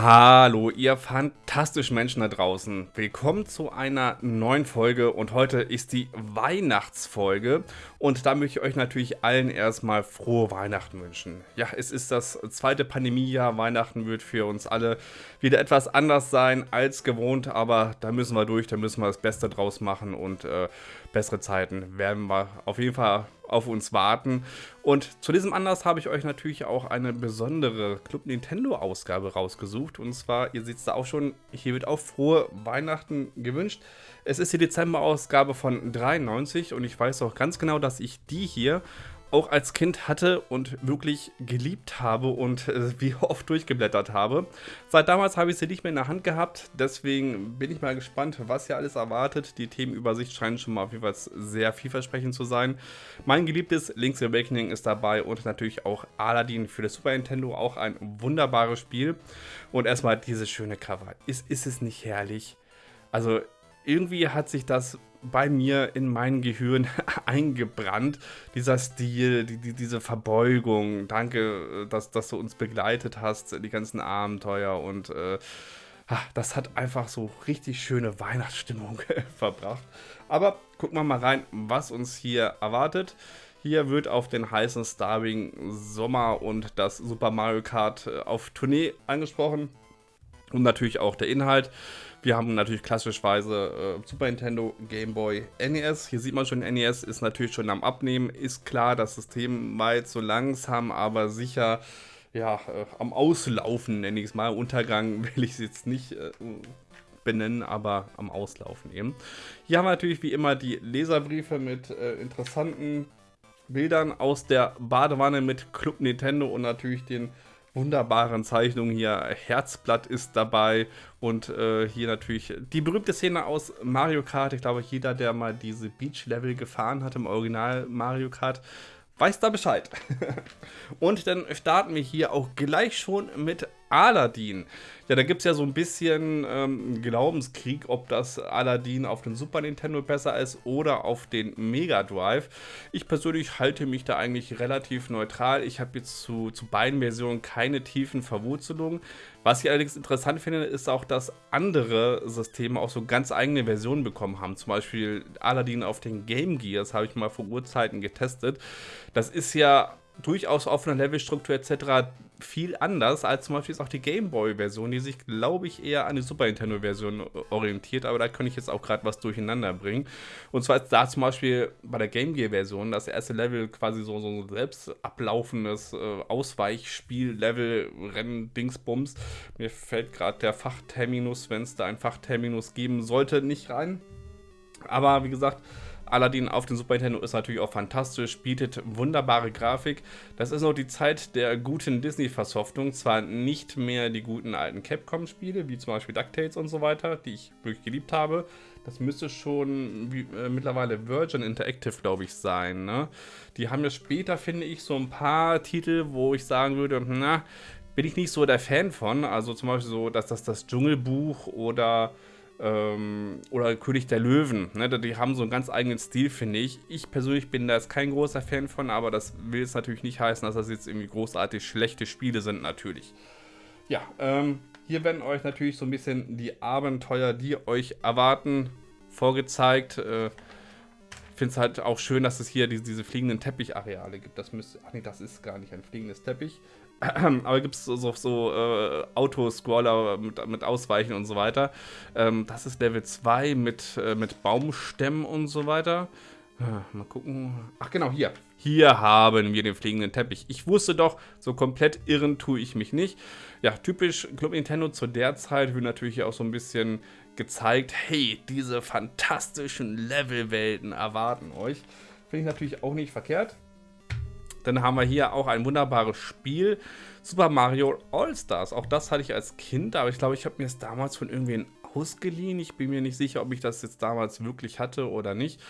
Hallo, ihr fantastischen Menschen da draußen. Willkommen zu einer neuen Folge und heute ist die Weihnachtsfolge und da möchte ich euch natürlich allen erstmal frohe Weihnachten wünschen. Ja, es ist das zweite Pandemiejahr, Weihnachten wird für uns alle wieder etwas anders sein als gewohnt, aber da müssen wir durch, da müssen wir das Beste draus machen und äh, bessere Zeiten werden wir auf jeden Fall auf uns warten. Und zu diesem Anlass habe ich euch natürlich auch eine besondere Club Nintendo Ausgabe rausgesucht. Und zwar, ihr seht es da auch schon, hier wird auch frohe Weihnachten gewünscht. Es ist die Dezember-Ausgabe von 93 und ich weiß auch ganz genau, dass ich die hier auch als Kind hatte und wirklich geliebt habe und äh, wie oft durchgeblättert habe. Seit damals habe ich sie nicht mehr in der Hand gehabt, deswegen bin ich mal gespannt, was hier alles erwartet. Die Themenübersicht scheint schon mal auf jeden Fall sehr vielversprechend zu sein. Mein geliebtes Link's Awakening ist dabei und natürlich auch Aladdin für das Super Nintendo, auch ein wunderbares Spiel. Und erstmal dieses schöne Cover. Ist, ist es nicht herrlich? Also irgendwie hat sich das bei mir in mein Gehirn eingebrannt. Dieser Stil, die, die, diese Verbeugung. Danke, äh, dass, dass du uns begleitet hast, die ganzen Abenteuer und äh, das hat einfach so richtig schöne Weihnachtsstimmung verbracht. Aber gucken wir mal rein, was uns hier erwartet. Hier wird auf den heißen Starwing Sommer und das Super Mario Kart äh, auf Tournee angesprochen. Und natürlich auch der Inhalt. Wir haben natürlich klassischweise äh, Super Nintendo, Game Boy, NES. Hier sieht man schon, NES ist natürlich schon am Abnehmen. Ist klar, das System war jetzt so langsam, aber sicher ja, äh, am Auslaufen, nenne ich es mal. Untergang will ich es jetzt nicht äh, benennen, aber am Auslaufen eben. Hier haben wir natürlich wie immer die Leserbriefe mit äh, interessanten Bildern aus der Badewanne mit Club Nintendo und natürlich den wunderbaren Zeichnungen hier. Herzblatt ist dabei und äh, hier natürlich die berühmte Szene aus Mario Kart. Ich glaube, jeder, der mal diese Beach-Level gefahren hat im Original Mario Kart, weiß da Bescheid. und dann starten wir hier auch gleich schon mit Aladdin. Ja, da gibt es ja so ein bisschen ähm, Glaubenskrieg, ob das Aladdin auf den Super Nintendo besser ist oder auf den Mega Drive. Ich persönlich halte mich da eigentlich relativ neutral. Ich habe jetzt zu, zu beiden Versionen keine tiefen Verwurzelungen. Was ich allerdings interessant finde, ist auch, dass andere Systeme auch so ganz eigene Versionen bekommen haben. Zum Beispiel Aladdin auf den Game Gear, das habe ich mal vor Urzeiten getestet. Das ist ja durchaus auf einer Levelstruktur etc. viel anders als zum Beispiel auch die Game Boy-Version, die sich, glaube ich, eher an die Super Nintendo-Version orientiert, aber da könnte ich jetzt auch gerade was durcheinander bringen. Und zwar ist da zum Beispiel bei der Game Gear-Version das erste Level quasi so, so ein selbst ablaufendes äh, Ausweichspiel, Level, Rennen, Dingsbums. Mir fällt gerade der Fachterminus, wenn es da ein Fachterminus geben sollte, nicht rein. Aber wie gesagt, Aladdin auf dem Super Nintendo ist natürlich auch fantastisch, bietet wunderbare Grafik. Das ist noch die Zeit der guten Disney-Versoftung. Zwar nicht mehr die guten alten Capcom-Spiele, wie zum Beispiel DuckTales und so weiter, die ich wirklich geliebt habe. Das müsste schon wie, äh, mittlerweile Virgin Interactive, glaube ich, sein. Ne? Die haben ja später, finde ich, so ein paar Titel, wo ich sagen würde, na, bin ich nicht so der Fan von. Also zum Beispiel so, dass das das Dschungelbuch oder ähm, oder König der Löwen. Ne? Die haben so einen ganz eigenen Stil, finde ich. Ich persönlich bin da jetzt kein großer Fan von, aber das will jetzt natürlich nicht heißen, dass das jetzt irgendwie großartig schlechte Spiele sind, natürlich. Ja, ähm, hier werden euch natürlich so ein bisschen die Abenteuer, die euch erwarten, vorgezeigt. Äh, finde es halt auch schön, dass es hier diese, diese fliegenden Teppichareale gibt. Das müsste. Ach nee, das ist gar nicht ein fliegendes Teppich. Aber gibt es so, so, äh, Autoscroller mit, mit Ausweichen und so weiter. Ähm, das ist Level 2 mit, äh, mit Baumstämmen und so weiter. Äh, mal gucken. Ach genau, hier. Hier haben wir den fliegenden Teppich. Ich wusste doch, so komplett irren tue ich mich nicht. Ja, typisch Club Nintendo zu der Zeit wird natürlich auch so ein bisschen gezeigt, hey, diese fantastischen Levelwelten erwarten euch. Finde ich natürlich auch nicht verkehrt. Dann haben wir hier auch ein wunderbares Spiel, Super Mario All-Stars. Auch das hatte ich als Kind, aber ich glaube, ich habe mir es damals von irgendwen ausgeliehen. Ich bin mir nicht sicher, ob ich das jetzt damals wirklich hatte oder nicht.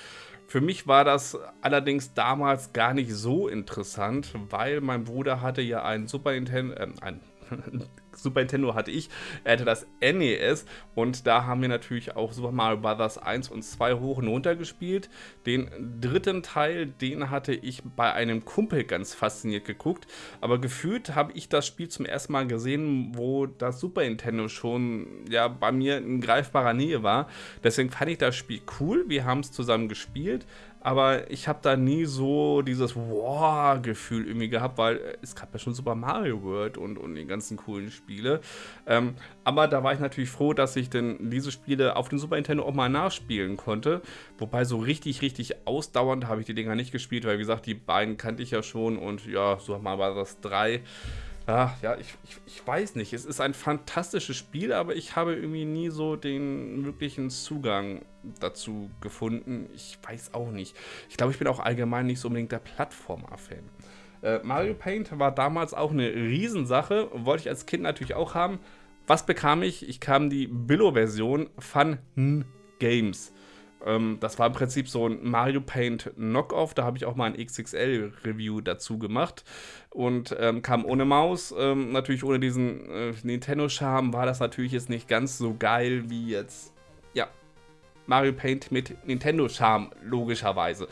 Für mich war das allerdings damals gar nicht so interessant, weil mein Bruder hatte ja einen Super Nintendo, äh, ein Super Nintendo hatte ich, er hatte das NES und da haben wir natürlich auch Super Mario Bros. 1 und 2 hoch und runter gespielt. Den dritten Teil, den hatte ich bei einem Kumpel ganz fasziniert geguckt, aber gefühlt habe ich das Spiel zum ersten Mal gesehen, wo das Super Nintendo schon ja bei mir in greifbarer Nähe war. Deswegen fand ich das Spiel cool, wir haben es zusammen gespielt, aber ich habe da nie so dieses Wow-Gefühl irgendwie gehabt, weil es gab ja schon Super Mario World und, und die ganzen coolen Spiele. Ähm, aber da war ich natürlich froh, dass ich denn diese Spiele auf dem Super Nintendo auch mal nachspielen konnte. Wobei so richtig, richtig ausdauernd habe ich die Dinger nicht gespielt, weil wie gesagt, die beiden kannte ich ja schon und ja, so mal war das drei. Ja, ja, ich, ich, ich, weiß nicht. Es ist ein fantastisches Spiel, aber ich habe irgendwie nie so den wirklichen Zugang dazu gefunden. Ich weiß auch nicht. Ich glaube, ich bin auch allgemein nicht so unbedingt der Plattformer-Fan. Äh, Mario Paint war damals auch eine Riesensache. Wollte ich als Kind natürlich auch haben. Was bekam ich? Ich kam die Billo-Version Fun Games. Ähm, das war im Prinzip so ein Mario Paint Knockoff. Da habe ich auch mal ein XXL-Review dazu gemacht. Und ähm, kam ohne Maus. Ähm, natürlich ohne diesen äh, Nintendo-Charme war das natürlich jetzt nicht ganz so geil wie jetzt Mario Paint mit Nintendo-Charme, logischerweise.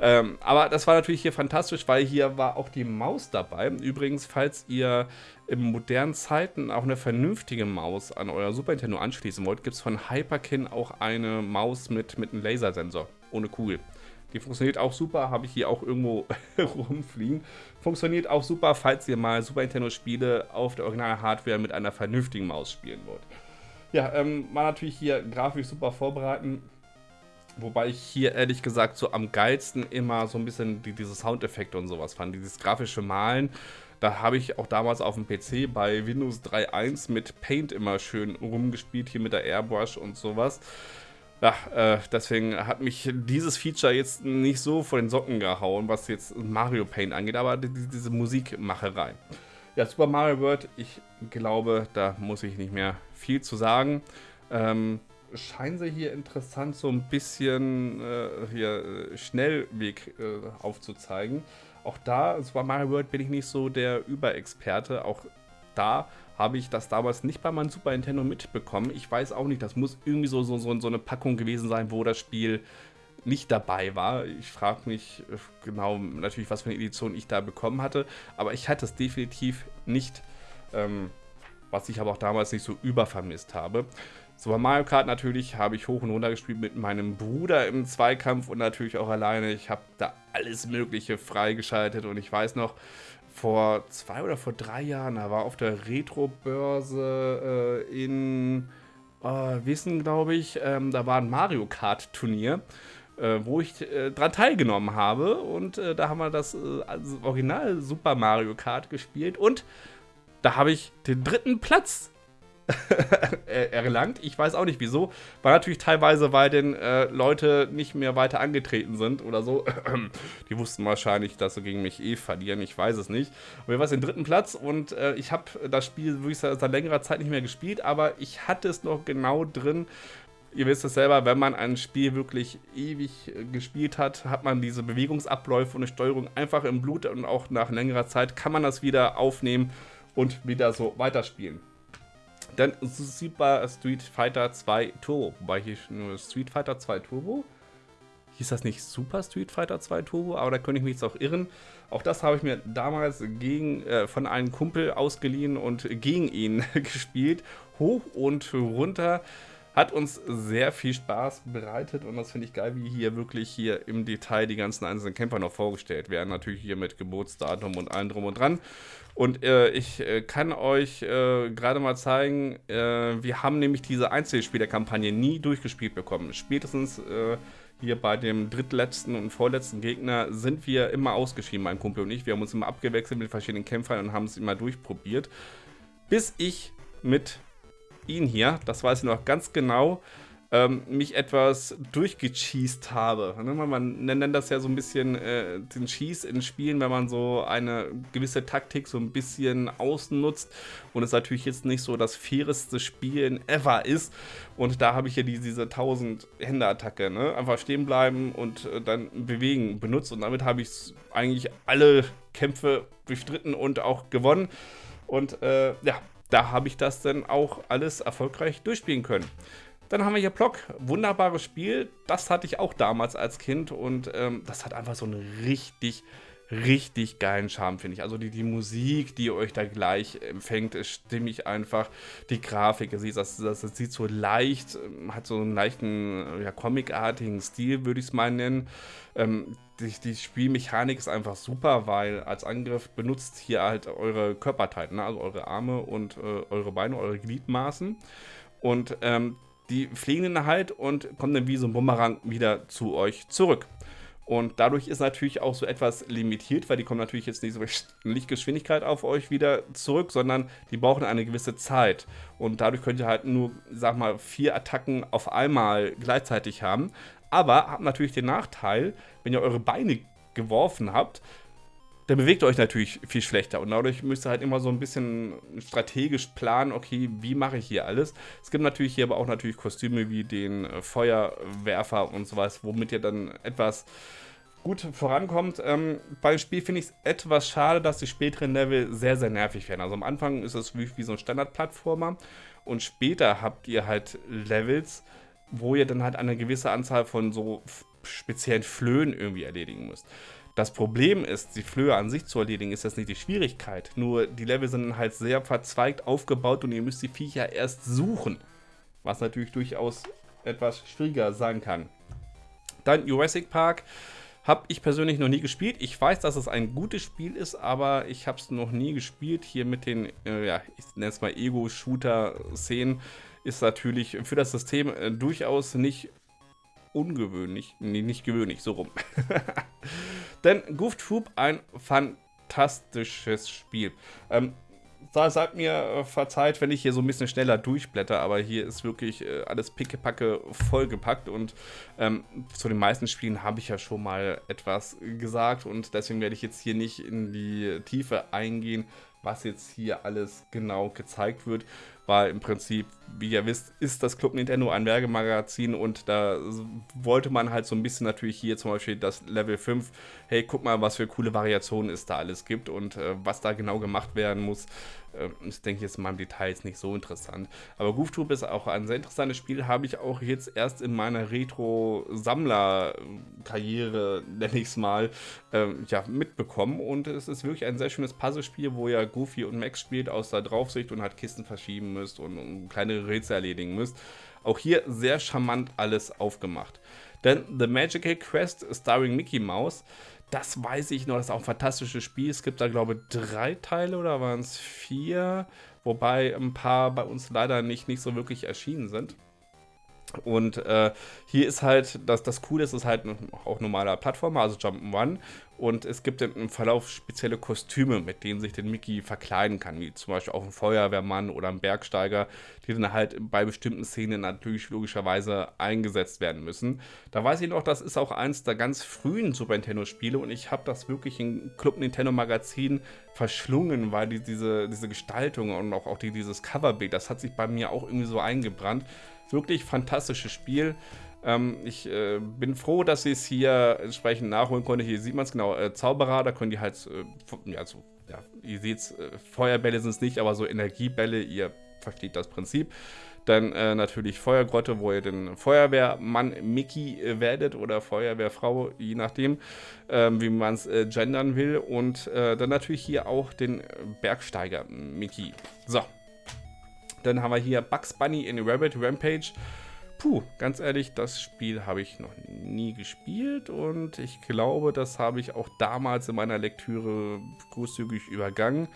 Ähm, aber das war natürlich hier fantastisch, weil hier war auch die Maus dabei. Übrigens, falls ihr in modernen Zeiten auch eine vernünftige Maus an euer Super Nintendo anschließen wollt, gibt es von Hyperkin auch eine Maus mit, mit einem Lasersensor, ohne Kugel. Die funktioniert auch super, habe ich hier auch irgendwo rumfliegen. Funktioniert auch super, falls ihr mal Super Nintendo Spiele auf der Original-Hardware mit einer vernünftigen Maus spielen wollt. Ja, ähm, war natürlich hier grafisch super vorbereiten. Wobei ich hier ehrlich gesagt so am geilsten immer so ein bisschen die, diese Soundeffekte und sowas fand. Dieses grafische Malen. Da habe ich auch damals auf dem PC bei Windows 3.1 mit Paint immer schön rumgespielt, hier mit der Airbrush und sowas. Ja, äh, deswegen hat mich dieses Feature jetzt nicht so vor den Socken gehauen, was jetzt Mario Paint angeht, aber die, diese Musikmacherei. Ja, Super Mario World, ich glaube, da muss ich nicht mehr viel zu sagen. Ähm, scheinen sie hier interessant so ein bisschen äh, hier äh, Schnellweg äh, aufzuzeigen. Auch da, Super Mario World, bin ich nicht so der Überexperte. Auch da habe ich das damals nicht bei meinem Super Nintendo mitbekommen. Ich weiß auch nicht, das muss irgendwie so, so, so, so eine Packung gewesen sein, wo das Spiel nicht dabei war. Ich frage mich äh, genau natürlich, was für eine Edition ich da bekommen hatte, aber ich hatte es definitiv nicht. Ähm, was ich aber auch damals nicht so übervermisst habe. Super Mario Kart natürlich habe ich hoch und runter gespielt mit meinem Bruder im Zweikampf und natürlich auch alleine. Ich habe da alles Mögliche freigeschaltet und ich weiß noch, vor zwei oder vor drei Jahren, da war auf der Retro-Börse äh, in äh, Wissen, glaube ich, ähm, da war ein Mario Kart Turnier. Äh, wo ich äh, dran teilgenommen habe und äh, da haben wir das also Original Super Mario Kart gespielt und da habe ich den dritten Platz erlangt. Ich weiß auch nicht wieso. War natürlich teilweise, weil denn äh, Leute nicht mehr weiter angetreten sind oder so. Die wussten wahrscheinlich, dass sie gegen mich eh verlieren. Ich weiß es nicht. Aber wir waren den dritten Platz und äh, ich habe das Spiel wirklich seit, seit längerer Zeit nicht mehr gespielt, aber ich hatte es noch genau drin. Ihr wisst es selber, wenn man ein Spiel wirklich ewig äh, gespielt hat, hat man diese Bewegungsabläufe und eine Steuerung einfach im Blut und auch nach längerer Zeit kann man das wieder aufnehmen und wieder so weiterspielen. Dann Super Street Fighter 2 Turbo, wobei hier nur Street Fighter 2 Turbo. Hieß das nicht Super Street Fighter 2 Turbo, aber da könnte ich mich jetzt auch irren. Auch das habe ich mir damals gegen, äh, von einem Kumpel ausgeliehen und gegen ihn gespielt. Hoch und runter. Hat uns sehr viel Spaß bereitet und das finde ich geil, wie hier wirklich hier im Detail die ganzen einzelnen Camper noch vorgestellt werden. Natürlich hier mit Geburtsdatum und allem drum und dran. Und äh, ich äh, kann euch äh, gerade mal zeigen, äh, wir haben nämlich diese Einzelspielerkampagne nie durchgespielt bekommen. Spätestens äh, hier bei dem drittletzten und vorletzten Gegner sind wir immer ausgeschieden, mein Kumpel und ich. Wir haben uns immer abgewechselt mit verschiedenen Kämpfern und haben es immer durchprobiert. Bis ich mit ihn hier, das weiß ich noch ganz genau, ähm, mich etwas durchgecheased habe. Ne, man nennt das ja so ein bisschen äh, den Cheese in Spielen, wenn man so eine gewisse Taktik so ein bisschen ausnutzt und es natürlich jetzt nicht so das faireste Spielen ever ist. Und da habe ich ja die, diese 1000 Hände Attacke, ne? einfach stehen bleiben und äh, dann bewegen benutzt und damit habe ich eigentlich alle Kämpfe durchstritten und auch gewonnen. Und äh, ja, da habe ich das dann auch alles erfolgreich durchspielen können. Dann haben wir hier Block, wunderbares Spiel. Das hatte ich auch damals als Kind und ähm, das hat einfach so einen richtig, richtig geilen Charme, finde ich. Also die, die Musik, die euch da gleich empfängt, ist stimmig einfach. Die Grafik, das, das, das, das sieht so leicht, ähm, hat so einen leichten, ja, comicartigen Stil, würde ich es mal nennen. Ähm, die, die, Spielmechanik ist einfach super, weil als Angriff benutzt hier halt eure Körperteile, ne? also eure Arme und äh, eure Beine, eure Gliedmaßen. Und ähm, die fliegen dann halt und kommen dann wie so ein Bumerang wieder zu euch zurück. Und dadurch ist natürlich auch so etwas limitiert, weil die kommen natürlich jetzt nicht so Lichtgeschwindigkeit auf euch wieder zurück, sondern die brauchen eine gewisse Zeit. Und dadurch könnt ihr halt nur, sag mal, vier Attacken auf einmal gleichzeitig haben. Aber habt natürlich den Nachteil, wenn ihr eure Beine geworfen habt, dann bewegt ihr euch natürlich viel schlechter. Und dadurch müsst ihr halt immer so ein bisschen strategisch planen, okay, wie mache ich hier alles. Es gibt natürlich hier aber auch natürlich Kostüme wie den äh, Feuerwerfer und sowas, womit ihr dann etwas gut vorankommt. Ähm, beim Spiel finde ich es etwas schade, dass die späteren Level sehr, sehr nervig werden. Also am Anfang ist es wie, wie so ein Standard-Plattformer und später habt ihr halt Levels, wo ihr dann halt eine gewisse Anzahl von so speziellen Flöhen irgendwie erledigen müsst. Das Problem ist, die Flöhe an sich zu erledigen, ist das nicht die Schwierigkeit. Nur die Level sind halt sehr verzweigt aufgebaut und ihr müsst die Viecher erst suchen. Was natürlich durchaus etwas schwieriger sein kann. Dann Jurassic Park habe ich persönlich noch nie gespielt. Ich weiß, dass es ein gutes Spiel ist, aber ich habe es noch nie gespielt. Hier mit den, äh, ja, ich nenne es mal Ego-Shooter-Szenen ist natürlich für das System äh, durchaus nicht ungewöhnlich. Nee, nicht gewöhnlich, so rum. Denn Goof Troop, ein fantastisches Spiel. Ähm, seid mir äh, verzeiht, wenn ich hier so ein bisschen schneller durchblätter, aber hier ist wirklich äh, alles pickepacke vollgepackt und ähm, zu den meisten Spielen habe ich ja schon mal etwas gesagt und deswegen werde ich jetzt hier nicht in die Tiefe eingehen, was jetzt hier alles genau gezeigt wird weil im Prinzip, wie ihr wisst, ist das Club Nintendo ein Wergemagazin und da wollte man halt so ein bisschen natürlich hier zum Beispiel das Level 5, hey, guck mal, was für coole Variationen es da alles gibt und äh, was da genau gemacht werden muss, äh, ich denke jetzt mal im Detail ist nicht so interessant. Aber Goof Troop ist auch ein sehr interessantes Spiel, habe ich auch jetzt erst in meiner Retro-Sammler-Karriere, nenne ich es mal, äh, ja, mitbekommen. Und es ist wirklich ein sehr schönes Puzzlespiel, wo ihr Goofy und Max spielt aus der Draufsicht und halt Kisten verschieben müsst und, und kleine Rätsel erledigen müsst. Auch hier sehr charmant alles aufgemacht. Denn The Magical Quest starring Mickey Mouse das weiß ich noch, das ist auch ein fantastisches Spiel. Es gibt da, glaube ich, drei Teile oder waren es vier? Wobei ein paar bei uns leider nicht, nicht so wirklich erschienen sind. Und äh, hier ist halt, das, das Coole ist, es ist halt auch normaler Plattformer, also Jump'n'Run. Und es gibt im Verlauf spezielle Kostüme, mit denen sich den Mickey verkleiden kann, wie zum Beispiel auch ein Feuerwehrmann oder ein Bergsteiger, die dann halt bei bestimmten Szenen natürlich logischerweise eingesetzt werden müssen. Da weiß ich noch, das ist auch eins der ganz frühen Super Nintendo-Spiele und ich habe das wirklich im Club Nintendo Magazin verschlungen, weil die, diese, diese Gestaltung und auch, auch die, dieses Coverbild, das hat sich bei mir auch irgendwie so eingebrannt. Wirklich fantastisches Spiel. Ähm, ich äh, bin froh, dass sie es hier entsprechend nachholen konnte. Hier sieht man es genau, äh, Zauberer, da können die halt, äh, ja, so, ja, ihr seht äh, Feuerbälle sind es nicht, aber so Energiebälle, ihr versteht das Prinzip. Dann äh, natürlich Feuergrotte, wo ihr den Feuerwehrmann Mickey äh, werdet oder Feuerwehrfrau, je nachdem, ähm, wie man es gendern will. Und dann natürlich hier auch den Bergsteiger Mickey. So, dann haben wir hier Bugs Bunny in Rabbit Rampage. Puh, ganz ehrlich, das Spiel habe ich noch nie gespielt und ich glaube, das habe ich auch damals in meiner Lektüre großzügig übergangen.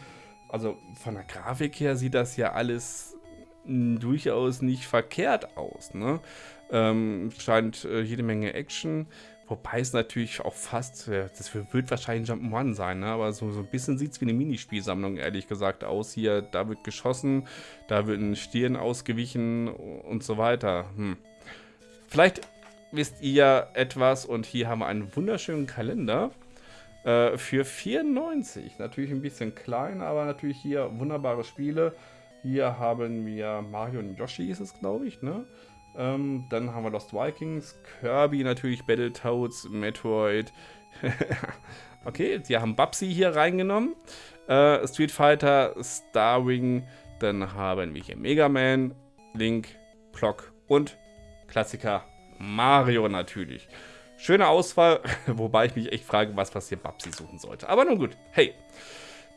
Also von der Grafik her sieht das ja alles durchaus nicht verkehrt aus. Ne? Ähm, scheint äh, jede Menge Action. Wobei es natürlich auch fast, das wird wahrscheinlich Jump'n'Run sein, ne? aber so, so ein bisschen sieht es wie eine Minispielsammlung, ehrlich gesagt, aus. Hier, da wird geschossen, da wird ein Stirn ausgewichen und so weiter. Hm. Vielleicht wisst ihr etwas und hier haben wir einen wunderschönen Kalender äh, für 94. Natürlich ein bisschen klein, aber natürlich hier wunderbare Spiele. Hier haben wir Mario und Yoshi, ist es, glaube ich, ne? Ähm, dann haben wir Lost Vikings, Kirby natürlich, Battletoads, Metroid. okay, sie haben Babsy hier reingenommen. Äh, Street Fighter, Starwing, dann haben wir hier Mega Man, Link, Plock und Klassiker Mario natürlich. Schöne Auswahl, wobei ich mich echt frage, was, was hier Babsi suchen sollte. Aber nun gut, hey.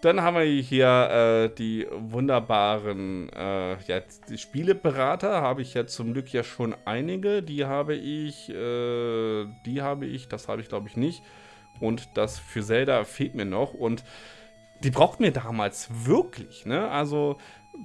Dann haben wir hier äh, die wunderbaren äh, ja, die Spieleberater. Habe ich ja zum Glück ja schon einige. Die habe ich, äh, die habe ich, das habe ich glaube ich nicht. Und das für Zelda fehlt mir noch. Und die braucht mir damals wirklich. Ne? Also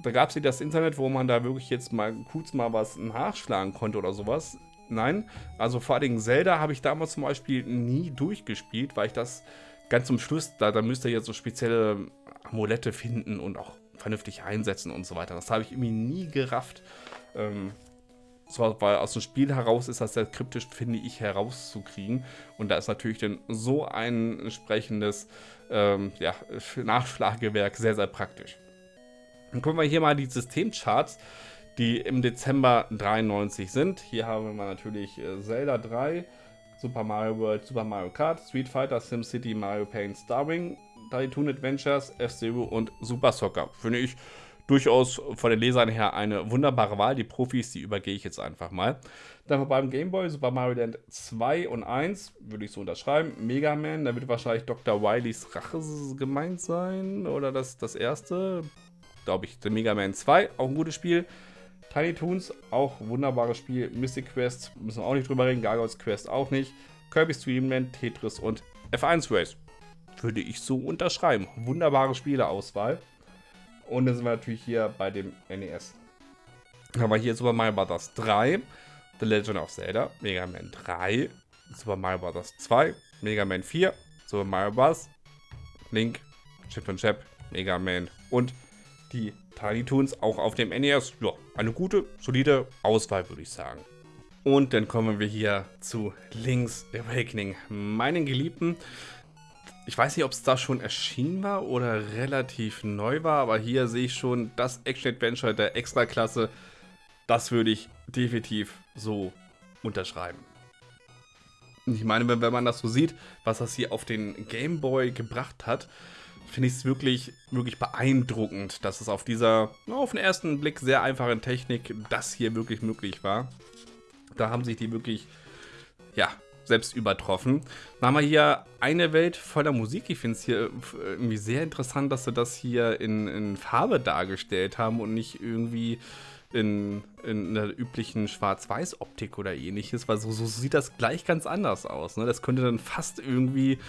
da gab es das Internet, wo man da wirklich jetzt mal kurz mal was nachschlagen konnte oder sowas. Nein, also vor allem Zelda habe ich damals zum Beispiel nie durchgespielt, weil ich das ganz zum Schluss, da, da müsst ihr jetzt so spezielle Amulette finden und auch vernünftig einsetzen und so weiter. Das habe ich irgendwie nie gerafft. Ähm, so, weil aus dem Spiel heraus ist das sehr kryptisch, finde ich, herauszukriegen. Und da ist natürlich dann so ein entsprechendes ähm, ja, Nachschlagewerk sehr, sehr praktisch. Dann gucken wir hier mal die Systemcharts, die im Dezember 93 sind. Hier haben wir natürlich äh, Zelda 3, Super Mario World, Super Mario Kart, Street Fighter, SimCity, Mario Paint, Starwing, Toon Adventures, F-Zero und Super Soccer. Finde ich durchaus von den Lesern her eine wunderbare Wahl. Die Profis, die übergehe ich jetzt einfach mal. Dann beim Game Boy Super Mario Land 2 und 1 würde ich so unterschreiben. Mega Man, da wird wahrscheinlich Dr. Wileys Rache gemeint sein. Oder das, das erste glaube ich, The Mega Man 2, auch ein gutes Spiel. Tiny Toons, auch wunderbares Spiel. Mystic Quest, müssen wir auch nicht drüber reden. Gargoyles Quest auch nicht. Kirby's Dreamland, Tetris und F1 Race. Würde ich so unterschreiben. Wunderbare Spieleauswahl. Und dann sind wir natürlich hier bei dem NES. Dann haben wir hier Super Mario Bros. 3, The Legend of Zelda, Mega Man 3, Super Mario Bros. 2, Mega Man 4, Super Mario Bros., Link, Chip und Chap, Mega Man und die Tiny Toons auch auf dem NES. Ja, eine gute, solide Auswahl, würde ich sagen. Und dann kommen wir hier zu Link's Awakening, meinen Geliebten. Ich weiß nicht, ob es da schon erschienen war oder relativ neu war, aber hier sehe ich schon das Action-Adventure der Extraklasse. Das würde ich definitiv so unterschreiben. Ich meine, wenn man das so sieht, was das hier auf den Game Boy gebracht hat, finde ich es wirklich, wirklich beeindruckend, dass es auf dieser, auf den ersten Blick sehr einfachen Technik das hier wirklich möglich war. Da haben sich die wirklich, ja, selbst übertroffen. Dann haben wir hier eine Welt voller Musik. Ich finde es hier irgendwie sehr interessant, dass sie das hier in, in Farbe dargestellt haben und nicht irgendwie in, in einer üblichen Schwarz-Weiß-Optik oder ähnliches, weil so, so, sieht das gleich ganz anders aus. Ne? Das könnte dann fast irgendwie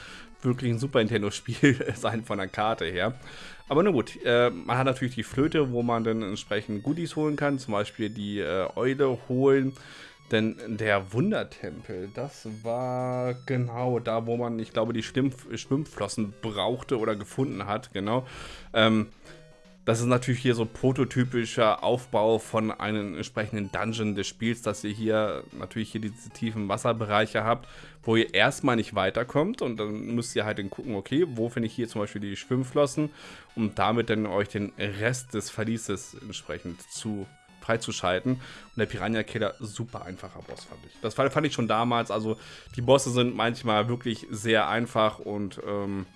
wirklich ein Super Nintendo-Spiel sein von der Karte her. Aber nun gut, äh, man hat natürlich die Flöte, wo man dann entsprechend Goodies holen kann, zum Beispiel die äh, Eule holen. Denn der Wundertempel, das war genau da, wo man, ich glaube, die Schwimm Schwimmflossen brauchte oder gefunden hat, genau. Ähm, das ist natürlich hier so prototypischer Aufbau von einem entsprechenden Dungeon des Spiels, dass ihr hier natürlich hier diese tiefen Wasserbereiche habt, wo ihr erstmal nicht weiterkommt und dann müsst ihr halt dann gucken, okay, wo finde ich hier zum Beispiel die Schwimmflossen, um damit dann euch den Rest des Verlieses entsprechend zu freizuschalten. Und der Piranha Killer, super einfacher Boss, fand ich. Das fand ich schon damals, also die Bosse sind manchmal wirklich sehr einfach und ähm,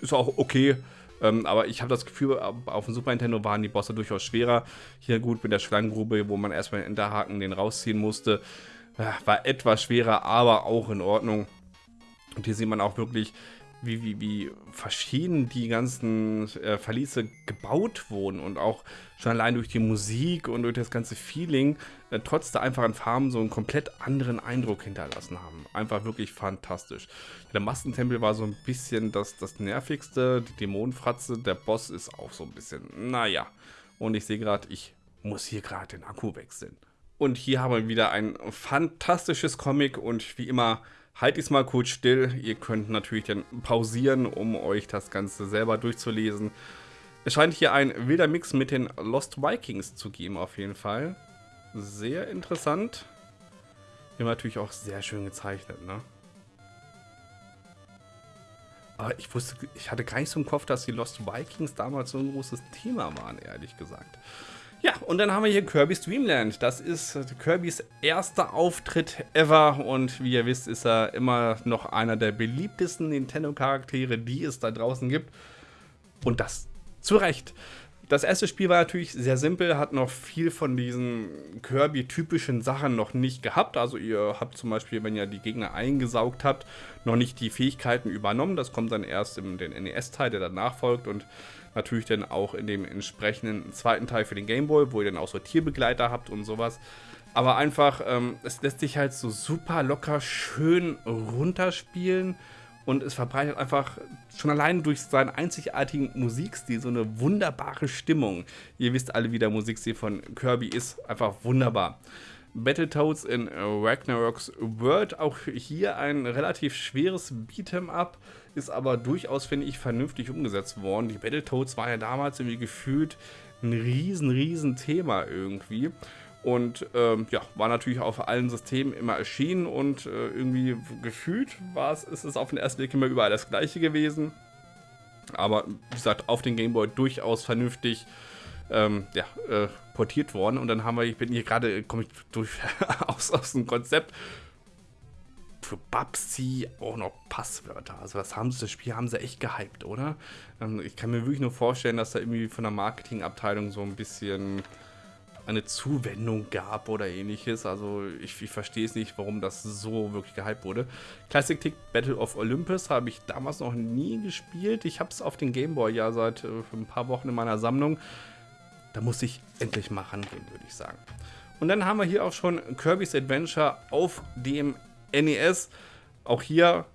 ist auch okay. Ähm, aber ich habe das Gefühl, auf dem Super Nintendo waren die Bosse durchaus schwerer. Hier gut mit der Schlangengrube, wo man erstmal den Hinterhaken den rausziehen musste. war etwas schwerer, aber auch in Ordnung. Und hier sieht man auch wirklich, wie, wie, wie verschieden die ganzen äh, Verliese gebaut wurden und auch schon allein durch die Musik und durch das ganze Feeling, äh, trotz der einfachen Farben, so einen komplett anderen Eindruck hinterlassen haben. Einfach wirklich fantastisch. Der Massentempel war so ein bisschen das, das nervigste, die Dämonenfratze, der Boss ist auch so ein bisschen, naja. Und ich sehe gerade, ich muss hier gerade den Akku wechseln. Und hier haben wir wieder ein fantastisches Comic und wie immer Halt es mal kurz still. Ihr könnt natürlich dann pausieren, um euch das Ganze selber durchzulesen. Es scheint hier ein wilder Mix mit den Lost Vikings zu geben, auf jeden Fall. Sehr interessant. Hier natürlich auch sehr schön gezeichnet, ne? Aber ich wusste, ich hatte gar nicht so im Kopf, dass die Lost Vikings damals so ein großes Thema waren, ehrlich gesagt. Ja, und dann haben wir hier Kirby's Dreamland. Das ist Kirbys erster Auftritt ever und wie ihr wisst, ist er immer noch einer der beliebtesten Nintendo-Charaktere, die es da draußen gibt. Und das zu Recht. Das erste Spiel war natürlich sehr simpel, hat noch viel von diesen Kirby-typischen Sachen noch nicht gehabt. Also ihr habt zum Beispiel, wenn ihr die Gegner eingesaugt habt, noch nicht die Fähigkeiten übernommen. Das kommt dann erst in den NES-Teil, der danach folgt und natürlich dann auch in dem entsprechenden zweiten Teil für den Gameboy, wo ihr dann auch so Tierbegleiter habt und sowas. Aber einfach, ähm, es lässt sich halt so super locker schön runterspielen und es verbreitet einfach schon allein durch seinen einzigartigen Musikstil so eine wunderbare Stimmung. Ihr wisst alle, wie der Musikstil von Kirby ist. Einfach wunderbar. Battletoads in Ragnarok's World, auch hier ein relativ schweres Beat'em Up, ist aber durchaus, finde ich, vernünftig umgesetzt worden. Die Battletoads war ja damals irgendwie gefühlt ein riesen, riesen Thema irgendwie. Und ähm, ja, war natürlich auf allen Systemen immer erschienen und äh, irgendwie gefühlt war es, ist es auf den ersten Blick immer überall das gleiche gewesen. Aber wie gesagt, auf den Gameboy durchaus vernünftig ähm, ja, äh, portiert worden. Und dann haben wir, ich bin hier gerade, komme ich durch aus, aus dem Konzept für Babsi auch noch Passwörter. Also das haben sie, das Spiel haben sie echt gehypt, oder? Ähm, ich kann mir wirklich nur vorstellen, dass da irgendwie von der Marketingabteilung so ein bisschen eine Zuwendung gab oder ähnliches. Also ich, ich verstehe es nicht, warum das so wirklich gehypt wurde. Classic Tick Battle of Olympus habe ich damals noch nie gespielt. Ich habe es auf den Gameboy ja seit äh, ein paar Wochen in meiner Sammlung. Da muss ich endlich mal rangehen, würde ich sagen. Und dann haben wir hier auch schon Kirby's Adventure auf dem NES. Auch hier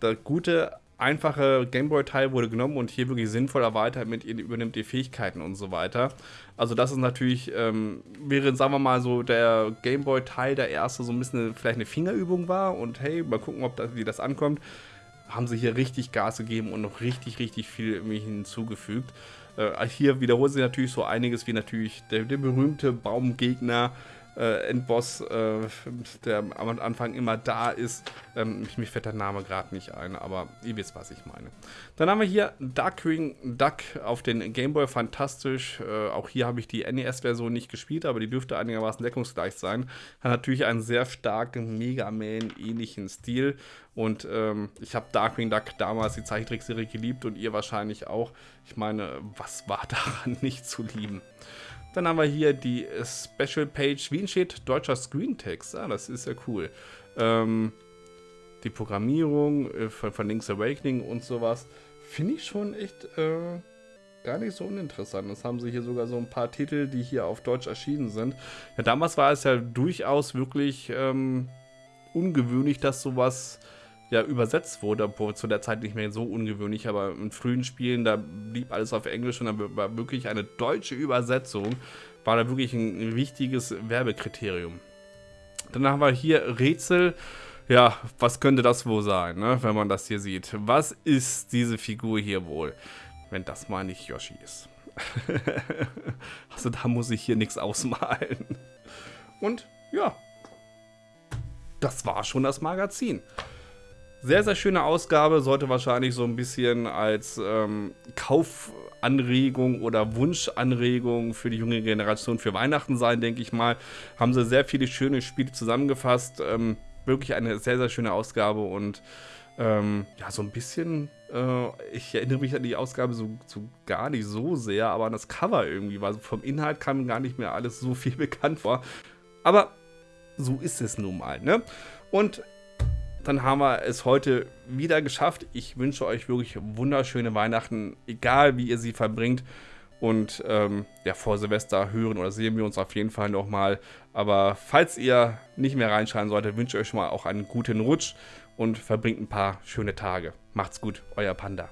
der gute einfache Gameboy-Teil wurde genommen und hier wirklich sinnvoll erweitert mit ihr übernimmt die Fähigkeiten und so weiter. Also das ist natürlich, ähm, wäre, sagen wir mal, so der Gameboy-Teil der erste so ein bisschen vielleicht eine Fingerübung war und hey, mal gucken, ob das, wie das ankommt, haben sie hier richtig Gas gegeben und noch richtig, richtig viel hinzugefügt. Äh, hier wiederholt sich natürlich so einiges, wie natürlich der, der berühmte Baumgegner, äh, Endboss, äh, der am Anfang immer da ist. Ähm, mich, fällt der Name gerade nicht ein, aber ihr wisst, was ich meine. Dann haben wir hier Darkwing Duck auf den Gameboy, fantastisch. Äh, auch hier habe ich die NES-Version nicht gespielt, aber die dürfte einigermaßen deckungsgleich sein. Hat natürlich einen sehr starken Mega Man-ähnlichen Stil. Und ähm, ich habe Darkwing Duck damals die Zeichentrickserie geliebt und ihr wahrscheinlich auch. Ich meine, was war daran nicht zu lieben? Dann haben wir hier die Special Page, wie entsteht deutscher Screentext. Ah, das ist ja cool. Ähm, die Programmierung äh, von, von, Link's Awakening und sowas. Finde ich schon echt äh, gar nicht so uninteressant. Das haben sie hier sogar so ein paar Titel, die hier auf Deutsch erschienen sind. Ja, damals war es ja durchaus wirklich ähm, ungewöhnlich, dass sowas ja übersetzt wurde, obwohl zu der Zeit nicht mehr so ungewöhnlich, aber in frühen Spielen, da blieb alles auf Englisch und da war wirklich eine deutsche Übersetzung, war da wirklich ein wichtiges Werbekriterium. Dann haben wir hier Rätsel. Ja, was könnte das wohl sein, ne, wenn man das hier sieht? Was ist diese Figur hier wohl, wenn das mal nicht Yoshi ist? also da muss ich hier nichts ausmalen. Und ja, das war schon das Magazin. Sehr, sehr schöne Ausgabe, sollte wahrscheinlich so ein bisschen als ähm, Kaufanregung oder Wunschanregung für die junge Generation für Weihnachten sein, denke ich mal. Haben sie sehr viele schöne Spiele zusammengefasst. Ähm, wirklich eine sehr, sehr schöne Ausgabe und ähm, ja, so ein bisschen, äh, ich erinnere mich an die Ausgabe so, so, gar nicht so sehr, aber an das Cover irgendwie, weil vom Inhalt kam gar nicht mehr alles so viel bekannt vor. Aber so ist es nun mal, ne? Und dann haben wir es heute wieder geschafft. Ich wünsche euch wirklich wunderschöne Weihnachten, egal wie ihr sie verbringt. Und ähm, ja, vor Silvester hören oder sehen wir uns auf jeden Fall nochmal. Aber falls ihr nicht mehr reinschreien solltet, wünsche ich euch schon mal auch einen guten Rutsch und verbringt ein paar schöne Tage. Macht's gut, euer Panda.